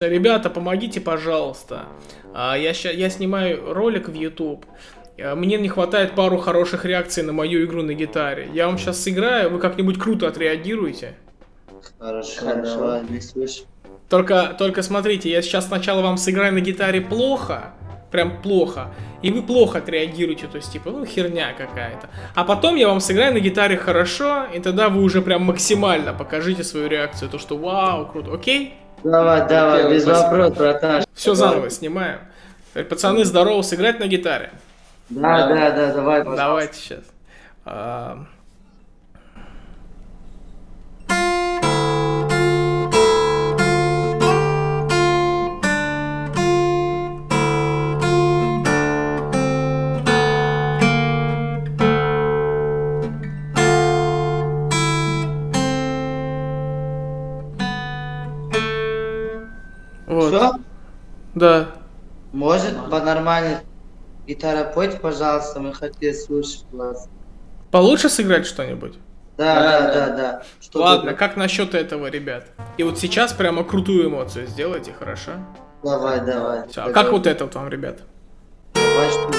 Ребята, помогите, пожалуйста. А, я, ща, я снимаю ролик в YouTube. А, мне не хватает пару хороших реакций на мою игру на гитаре. Я вам сейчас сыграю, вы как-нибудь круто отреагируете. Хорошо, давай, не слышу. Только, только смотрите, я сейчас сначала вам сыграю на гитаре плохо, прям плохо, и вы плохо отреагируете, то есть типа, ну херня какая-то. А потом я вам сыграю на гитаре хорошо, и тогда вы уже прям максимально покажите свою реакцию, то что вау, круто, окей? Давай, давай, без вопросов, братан. Все заново снимаем. Пацаны, здорово, сыграть на гитаре? Да, да, да, давай, пожалуйста. Давайте сейчас. Да. Может, по-нормально гитара пойте, пожалуйста, мы хотели слушать вас. Получше сыграть что-нибудь? Да, да, да, да. Что Ладно, как насчет этого, ребят? И вот сейчас прямо крутую эмоцию сделайте, хорошо? Давай, давай. Всё, а как вот это вот вам, ребят? Давай, что?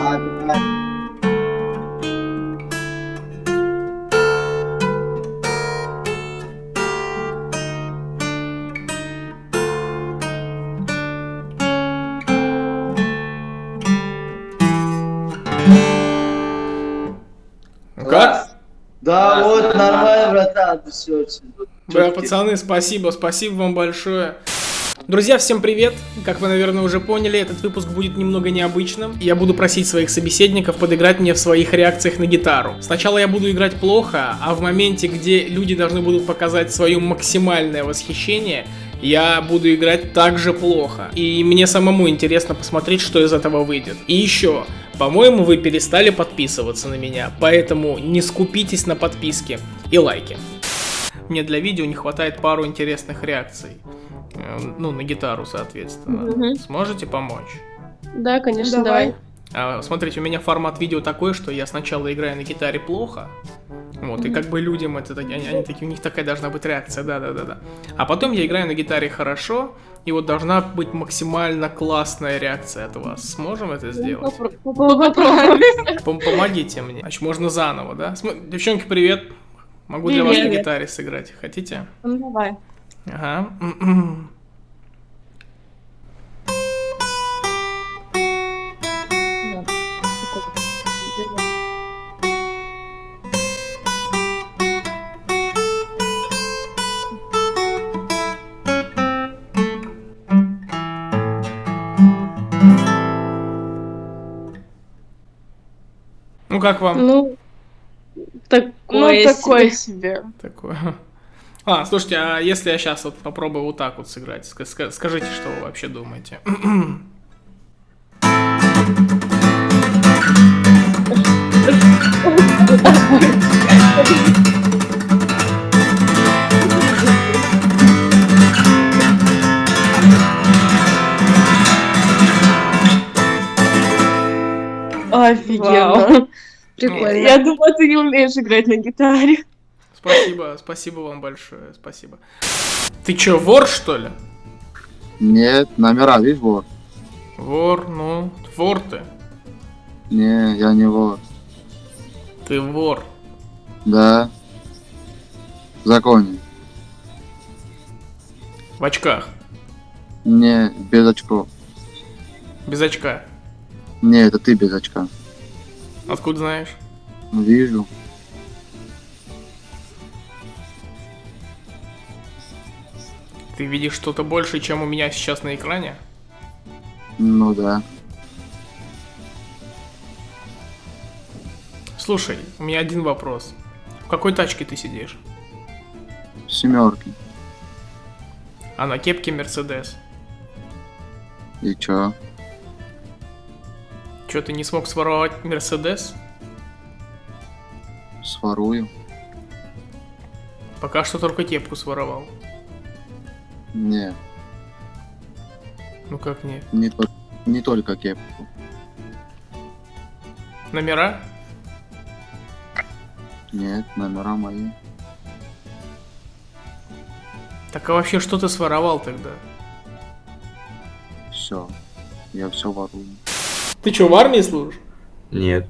А, давай. Все Бля, пацаны, спасибо, спасибо вам большое. Друзья, всем привет! Как вы, наверное, уже поняли, этот выпуск будет немного необычным. Я буду просить своих собеседников подыграть мне в своих реакциях на гитару. Сначала я буду играть плохо, а в моменте, где люди должны будут показать свое максимальное восхищение, я буду играть также плохо. И мне самому интересно посмотреть, что из этого выйдет. И еще, по-моему, вы перестали подписываться на меня, поэтому не скупитесь на подписки и лайки. Мне для видео не хватает пару интересных реакций. Э, Ну, на гитару, соответственно. Мгм. Сможете помочь? Да, конечно, давай. А, смотрите, у меня формат видео такой, что я сначала играю на гитаре плохо. Вот, и как бы людям это, они, они такие, у них такая должна быть реакция, да-да-да-да. А потом я играю на гитаре хорошо, и вот должна быть максимально классная реакция от вас. Сможем это сделать? Попро- попро- Попробуй. Пом- Помогите мне. Значит, можно заново, да? Девчонки, привет. Могу для вас на гитаре сыграть. Хотите? Ну, давай. Ага. Ну как вам Ну, такое, Ну, такое себе. такое? А, слушайте, а если я сейчас вот попробую вот так вот сыграть? Ска- ска- Скажите, что вы вообще думаете? Офигенно. Прикольно. Я думала, ты не умеешь играть на гитаре. Спасибо, спасибо вам большое, спасибо. Ты чё, вор, что ли? Нет, номера, видишь, вор? Вор, ну, вор ты. Не, я не вор. Ты вор. Да. В законе. В очках. Не, без очков. Без очка. Не, это ты без очка. Откуда знаешь? Вижу. Ты видишь что-то больше, чем у меня сейчас на экране? Ну да. Слушай, у меня один вопрос. В какой тачке ты сидишь? Семерки. А на кепке Мерседес. И чё? Чё, ты не смог своровать Мерседес? Сворую. Пока что только кепку своровал. Не, Ну как нет? не, то- не только кепку. Номера? Нет, номера мои. Так а вообще что ты своровал тогда? Все. Я все ворую. Ты что, в армии служишь? Нет.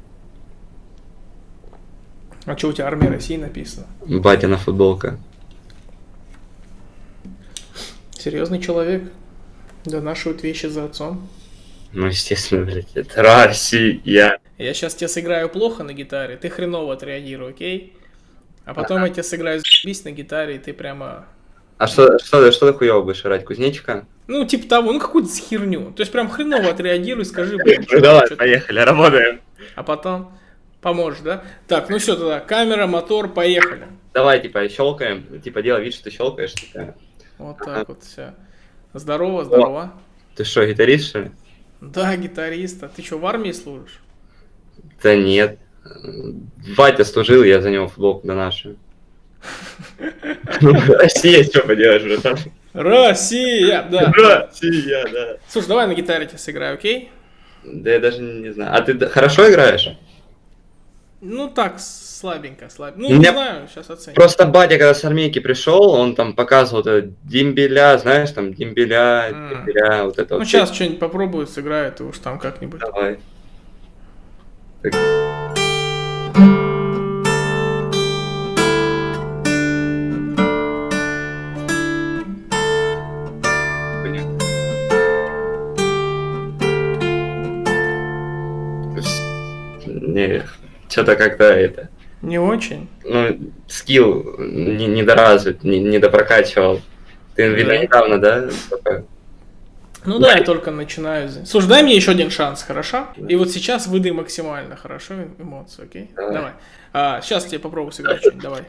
А что у тебя армия России написано? Батина футболка. Серьезный человек. Донашивает вещи за отцом. Ну, естественно, блядь, это Россия. Я сейчас тебе сыграю плохо на гитаре, ты хреново отреагируй, окей? А потом я тебе сыграю заебись на гитаре, и ты прямо... А что, что, что ты хуёво будешь играть? Кузнечика? Ну, типа того, ну какую-то херню. То есть прям хреново отреагируй, скажи, блин, Ну давай, поехали, работаем. А потом поможешь, да? Так, ну все тогда, камера, мотор, поехали. Давай, типа, щелкаем. Типа, делай вид, что ты щелкаешь. Типа. Вот так вот все. Здорово, здорово. Ты что, гитарист, что ли? Да, гитарист. А ты что, в армии служишь? Да нет. Батя служил, я за него футболку доношу. Ну, Россия, что поделаешь, братан? Россия, да. Россия, да. Слушай, давай на гитаре тебе сыграю, окей? Да я даже не знаю. А ты хорошо играешь? Ну так, слабенько, слабенько. Ну, У не меня знаю, сейчас оценим. Просто батя, когда с армейки пришел, он там показывал это дембеля, знаешь, там дембеля, дембеля, вот это Ну, вот. сейчас что-нибудь попробую, сыграю, и уж там как-нибудь. Давай. Так. Что-то как-то это, Не очень. ну, скилл не, недоразвит, не, недопрокачивал. Ты, видно, Да. недавно, да? Ну да, я только начинаю. Слушай, дай мне еще один шанс, хорошо? И вот сейчас выдай максимально хорошо эмоции, окей? Давай. Давай. А, сейчас тебе попробую сыграть что-нибудь, давай.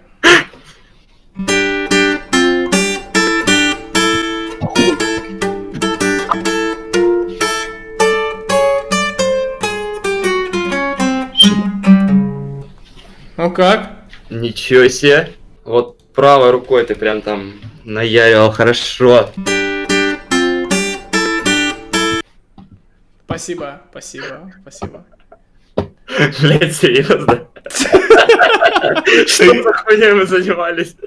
Ну как? Ничего себе. Вот правой рукой ты прям там наяривал хорошо. Спасибо, спасибо, спасибо. Блять, серьезно? Что за хуйней мы занимались?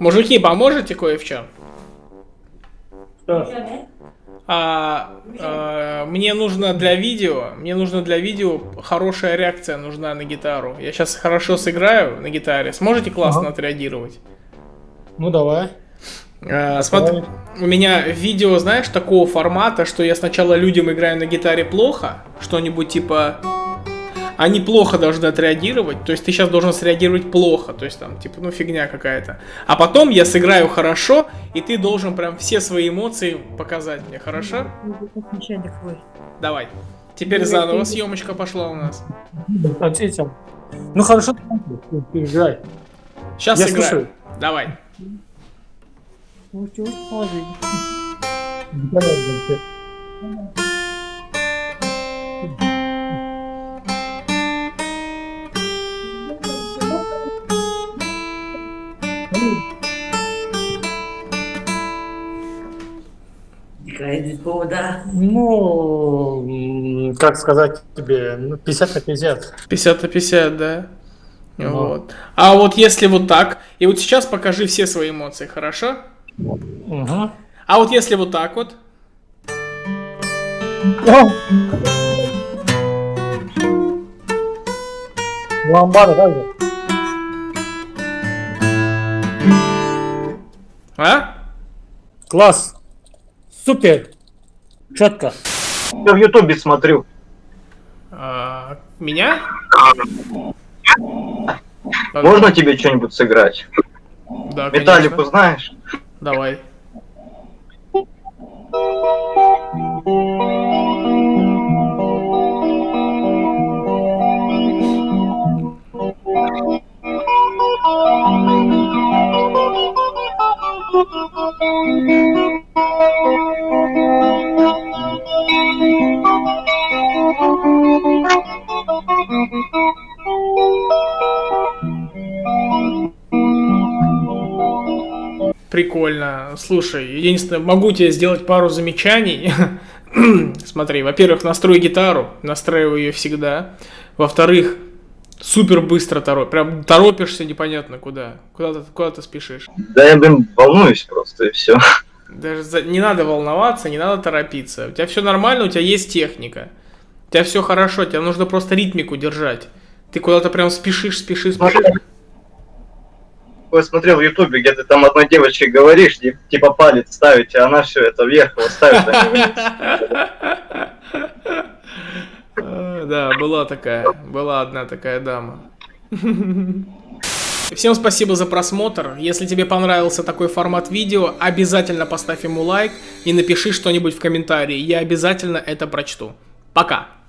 Мужики, поможете кое в чем? Что? А, а, мне нужно для видео, мне нужно для видео хорошая реакция нужна на гитару. Я сейчас хорошо сыграю на гитаре. Сможете классно Ага. отреагировать? Ну давай. А, смотри, у меня видео, знаешь, такого формата, что я сначала людям играю на гитаре плохо, что-нибудь типа... Они плохо должны отреагировать, то есть ты сейчас должен среагировать плохо, то есть там, типа, ну фигня какая-то. А потом я сыграю хорошо, и ты должен прям все свои эмоции показать мне, хорошо? Давай. Теперь заново съемочка пошла у нас. Ответил. Ну хорошо, ты, играй. Сейчас Я сыграю. слушаю. Давай. Ну, м, как сказать тебе, ну, 50 на 50. 50 на 50, да? Ага. Вот. А вот если вот так, и вот сейчас покажи все свои эмоции, хорошо? Угу. А вот если вот так вот, Ламбада, как же? а? Класс. Супер. Четко. Я в Ютубе смотрю. А, меня? Да, Можно тебе что-нибудь сыграть? Да, Металлику конечно. знаешь? Давай. Прикольно. Слушай, единственное, могу тебе сделать пару замечаний. Смотри, во-первых, настрой гитару, настраиваю ее всегда. Во-вторых, супер быстро торопишь. Прям торопишься непонятно куда. Куда ты, куда ты спешишь. Да я, блин, волнуюсь просто, и все. Даже за- не надо волноваться, не надо торопиться. У тебя все нормально, у тебя есть техника. У тебя все хорошо, тебе нужно просто ритмику держать. Ты куда-то прям спешишь, спешишь, спешишь. Я смотрел в ютубе, где ты там одной девочке говоришь, типа палец ставить, а она все это вверх его ставит. Да, была такая, была одна такая дама. Всем спасибо за просмотр. Если тебе понравился такой формат видео, обязательно поставь ему лайк и напиши что-нибудь в комментарии. Я обязательно это прочту. Пока!